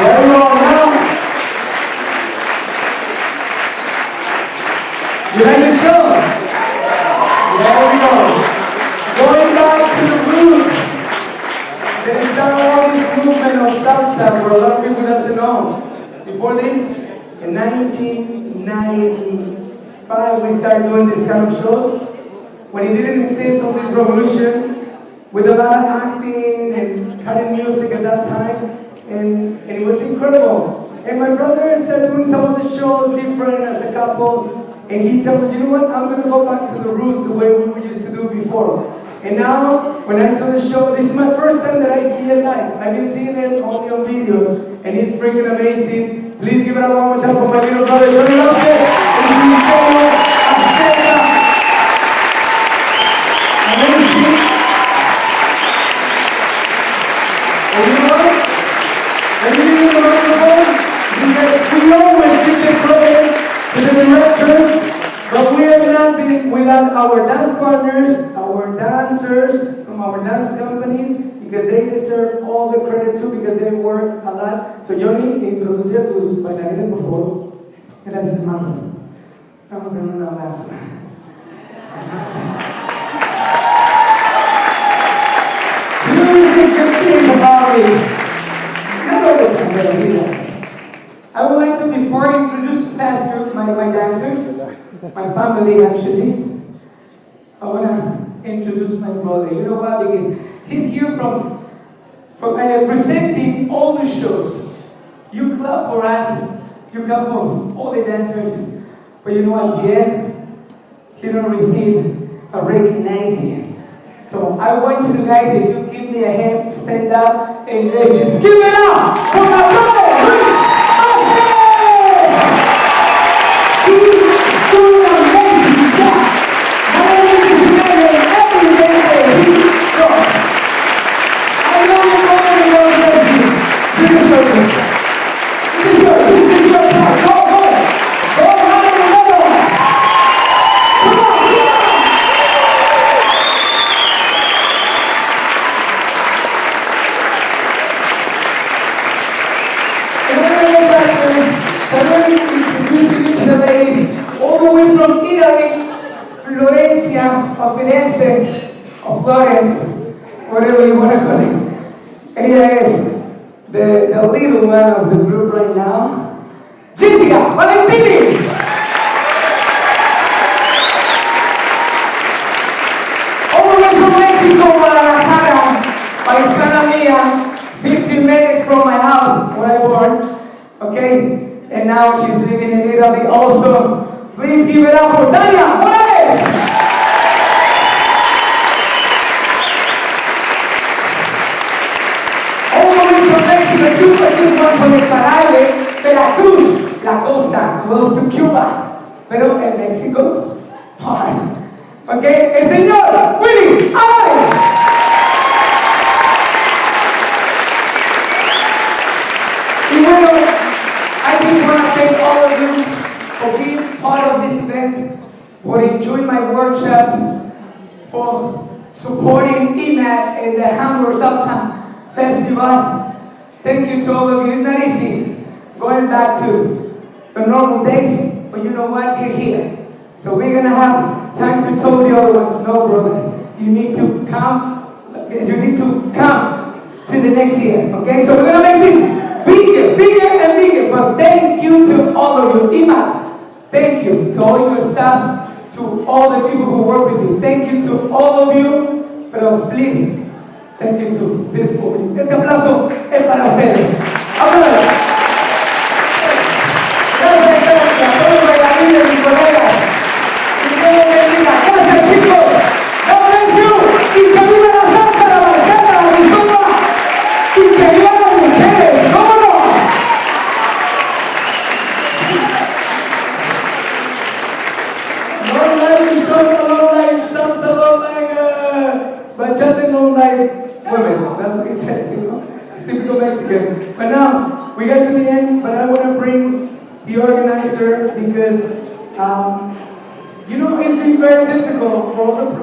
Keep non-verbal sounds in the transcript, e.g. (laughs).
There you are now. You had it shown. There we. Going back to the roots. There is now all this movement of salsa where a lot of people doesn't know. Before this, in 1995, we started doing this kind of shows. When it didn't exist on this revolution, with a lot of acting and cutting music at that time, and, and it was incredible. And my brother started uh, doing some of the shows different as a couple, and he told me, you know what, I'm gonna go back to the roots the way we used to do before. And now, when I saw the show, this is my first time that I see it live. I've been seeing it only on videos, and it's freaking amazing. Please give it a one more time for my little brother, Johnny and his Antonio Azteca. Amazing. And you know what? Because we always give the credit to the directors, but we have not without our dance partners, our dancers from our dance companies, because they deserve all the credit too, because they work a lot. So Johnny, introduce a tus bailarines, por favor. Gracias, hermano. Vamos a tener un abrazo. Here is the good thing about me. I would like to before I introduce faster my, my dancers, my family actually. I want to introduce my brother. You know why? Because he's here from from uh, presenting all the shows. You clap for us, you clap for all the dancers, but you know at the he don't receive a recognition. So I want you guys, if you give me a hand, stand up and let's just give it up for my brother, Firenze, or Florence, whatever you want to call it. Ella es the, the little man of the group right now, Jessica Valentini! All the way from Mexico, Guadalajara, paisana mía, 15 minutes from my house where I born, okay? And now she's living in Italy also. Please give it up for Tania Morales! All the way too, but this one Caribe, Veracruz, la costa, close to Cuba. Pero en México, hard. Okay, el señor Willy Álvarez. Y bueno, I just want to thank all of you for being part of this event, for enjoying my workshops, for supporting EMAT and the Hamburg Salsa Festival. Thank you to all of you. It's not easy going back to the normal days, but you know what? You're here. So we're gonna have time to tell the other ones, no brother, you need to come, you need to come to the next year, okay? So we're gonna make this bigger, bigger and bigger, but thank you to all of you. Ima, thank you to all your staff, to all the people who work with you. Thank you to all of you, pero please, thank you. Este aplauso es para ustedes. Gracias, a todos los mis colegas. Y. Gracias, chicos. Y la salsa, la bachata, la kizomba. Y que las mujeres. ¿Cómo no? Women. That's (laughs) what he said, you know. It's typical Mexican. But now, we get to the end, but I want to bring the organizer because, um, you know, it's been very difficult for all the